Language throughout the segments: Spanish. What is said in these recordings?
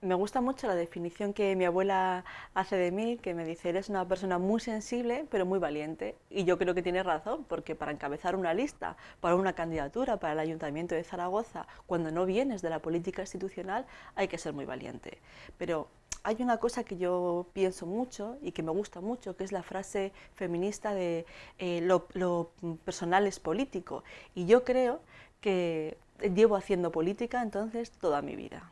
Me gusta mucho la definición que mi abuela hace de mí, que me dice, eres una persona muy sensible, pero muy valiente. Y yo creo que tiene razón, porque para encabezar una lista, para una candidatura para el Ayuntamiento de Zaragoza, cuando no vienes de la política institucional, hay que ser muy valiente. Pero hay una cosa que yo pienso mucho y que me gusta mucho, que es la frase feminista de eh, lo, lo personal es político. Y yo creo que llevo haciendo política entonces toda mi vida.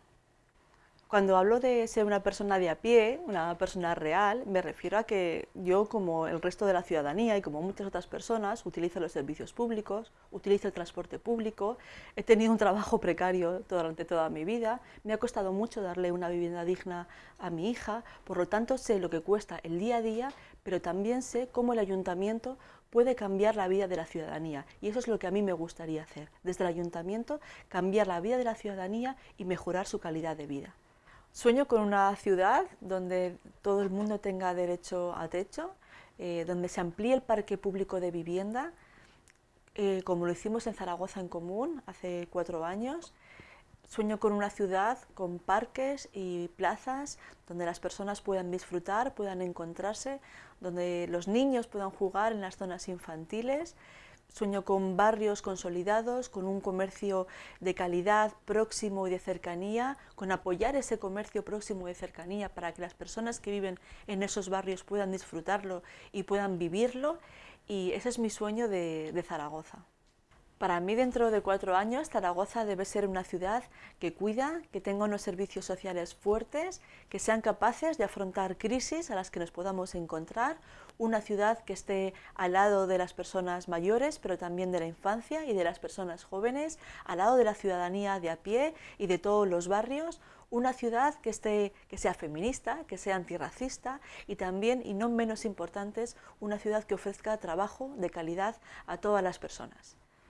Cuando hablo de ser una persona de a pie, una persona real, me refiero a que yo, como el resto de la ciudadanía y como muchas otras personas, utilizo los servicios públicos, utilizo el transporte público, he tenido un trabajo precario durante toda mi vida, me ha costado mucho darle una vivienda digna a mi hija, por lo tanto sé lo que cuesta el día a día, pero también sé cómo el ayuntamiento puede cambiar la vida de la ciudadanía. Y eso es lo que a mí me gustaría hacer, desde el ayuntamiento cambiar la vida de la ciudadanía y mejorar su calidad de vida. Sueño con una ciudad donde todo el mundo tenga derecho a techo, eh, donde se amplíe el parque público de vivienda, eh, como lo hicimos en Zaragoza en Común hace cuatro años. Sueño con una ciudad con parques y plazas donde las personas puedan disfrutar, puedan encontrarse, donde los niños puedan jugar en las zonas infantiles, Sueño con barrios consolidados, con un comercio de calidad próximo y de cercanía, con apoyar ese comercio próximo y de cercanía para que las personas que viven en esos barrios puedan disfrutarlo y puedan vivirlo. Y ese es mi sueño de, de Zaragoza. Para mí, dentro de cuatro años, Zaragoza debe ser una ciudad que cuida, que tenga unos servicios sociales fuertes, que sean capaces de afrontar crisis a las que nos podamos encontrar, una ciudad que esté al lado de las personas mayores, pero también de la infancia y de las personas jóvenes, al lado de la ciudadanía de a pie y de todos los barrios, una ciudad que, esté, que sea feminista, que sea antirracista y también, y no menos importantes, una ciudad que ofrezca trabajo de calidad a todas las personas.